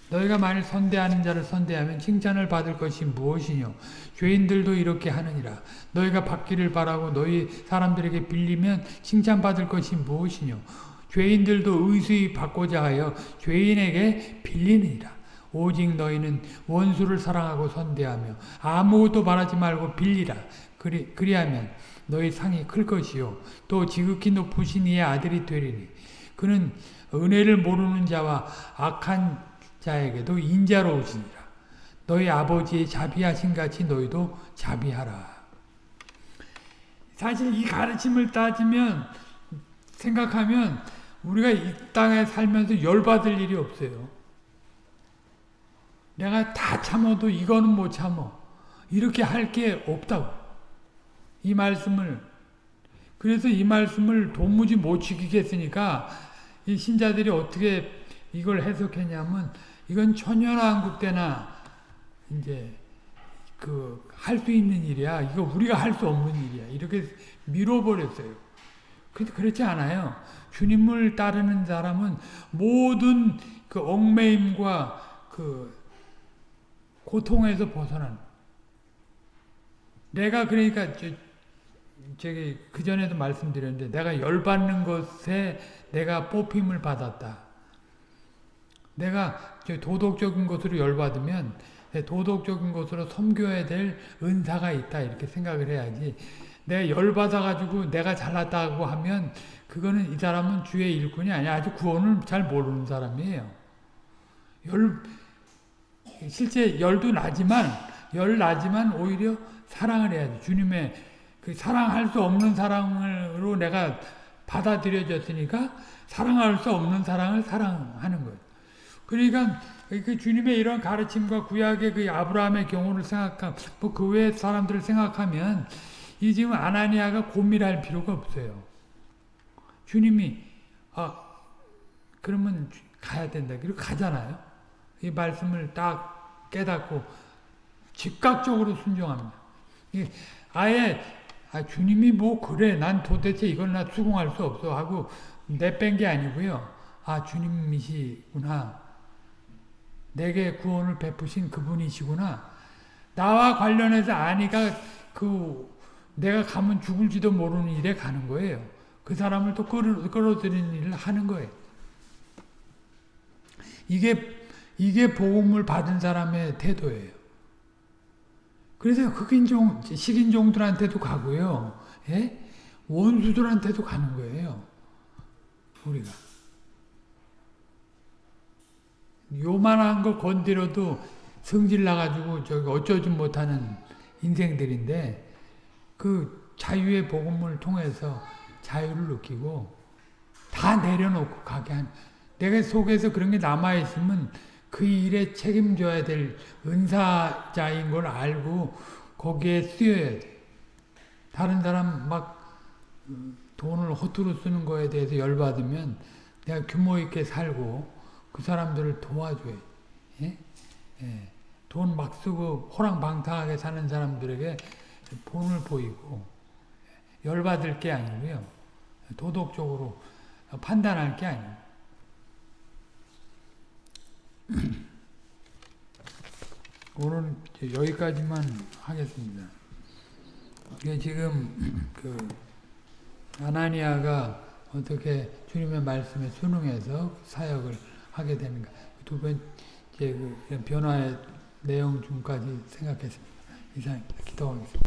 너희가 만일 선대하는 자를 선대하면 칭찬을 받을 것이 무엇이뇨? 죄인들도 이렇게 하느니라. 너희가 받기를 바라고 너희 사람들에게 빌리면 칭찬받을 것이 무엇이뇨? 죄인들도 의수히 받고자 하여 죄인에게 빌리느니라. 오직 너희는 원수를 사랑하고 선대하며 아무것도 바라지 말고 빌리라. 그리, 그리하면 너희 상이 클 것이요. 또 지극히 높으신 이의 아들이 되리니. 그는 은혜를 모르는 자와 악한 자에게도 인자로우시니라. 너희 아버지의 자비하신 같이 너희도 자비하라. 사실 이 가르침을 따지면 생각하면 우리가 이 땅에 살면서 열받을 일이 없어요. 내가 다 참아도 이거는 못 참어. 이렇게 할 게 없다고. 이 말씀을 그래서 이 말씀을 도무지 못 지키겠으니까 이 신자들이 어떻게 이걸 해석했냐면 이건 천연왕국 때나 이제 그 할 수 있는 일이야. 이거 우리가 할 수 없는 일이야. 이렇게 밀어버렸어요. 근데 그렇지 않아요. 주님을 따르는 사람은 모든 그 얽매임과 그 고통에서 벗어난. 내가 그러니까 저, 저기 그 전에도 말씀드렸는데 내가 열받는 것에 내가 뽑힘을 받았다. 내가 도덕적인 것으로 열받으면 도덕적인 것으로 섬겨야 될 은사가 있다 이렇게 생각을 해야지. 내가 열받아가지고 내가 잘났다고 하면 그거는 이 사람은 주의 일꾼이 아니야. 아주 구원을 잘 모르는 사람이에요. 열 실제 열도 나지만 열 나지만 오히려 사랑을 해야지. 주님의 그 사랑할 수 없는 사랑으로 내가 받아들여졌으니까 사랑할 수 없는 사랑을 사랑하는 거예요. 그러니까 그 주님의 이런 가르침과 구약의 그 아브라함의 경우를 생각하면 뭐그 외 사람들을 생각하면 이 지금 아나니아가 고민할 필요가 없어요. 주님이 아 그러면 가야 된다. 그리고 가잖아요. 이 말씀을 딱 깨닫고 즉각적으로 순종합니다. 아예 아, 주님이 뭐 그래 난 도대체 이걸 나 수긍할 수 없어 하고 내뺀 게 아니고요. 아 주님이시구나. 내게 구원을 베푸신 그분이시구나. 나와 관련해서 아니가 그 내가 가면 죽을지도 모르는 일에 가는 거예요. 그 사람을 또 끌어, 끌어들이는 일을 하는 거예요. 이게 이게 복음을 받은 사람의 태도예요. 그래서 흑인종, 식인종들한테도 가고요. 예? 원수들한테도 가는 거예요. 우리가. 요만한 거 건드려도 성질 나가지고 저기 어쩌지 못하는 인생들인데 그 자유의 복음을 통해서 자유를 느끼고 다 내려놓고 가게 한 내가 속에서 그런 게 남아있으면 그 일에 책임져야 될 은사자인 걸 알고 거기에 쓰여야 돼. 다른 사람 막 돈을 허투루 쓰는 거에 대해서 열받으면 내가 규모 있게 살고 그 사람들을 도와줘야 예? 예. 돈 막 쓰고 호랑방탕하게 사는 사람들에게 본을 보이고 열받을 게 아니고요. 도덕적으로 판단할 게 아니에요. 오늘 여기까지만 하겠습니다. 지금 그 아나니아가 어떻게 주님의 말씀에 순응해서 사역을 하게 되는가 두 번째 그 변화의 내용 중까지 생각했습니다. 이상 기도하겠습니다.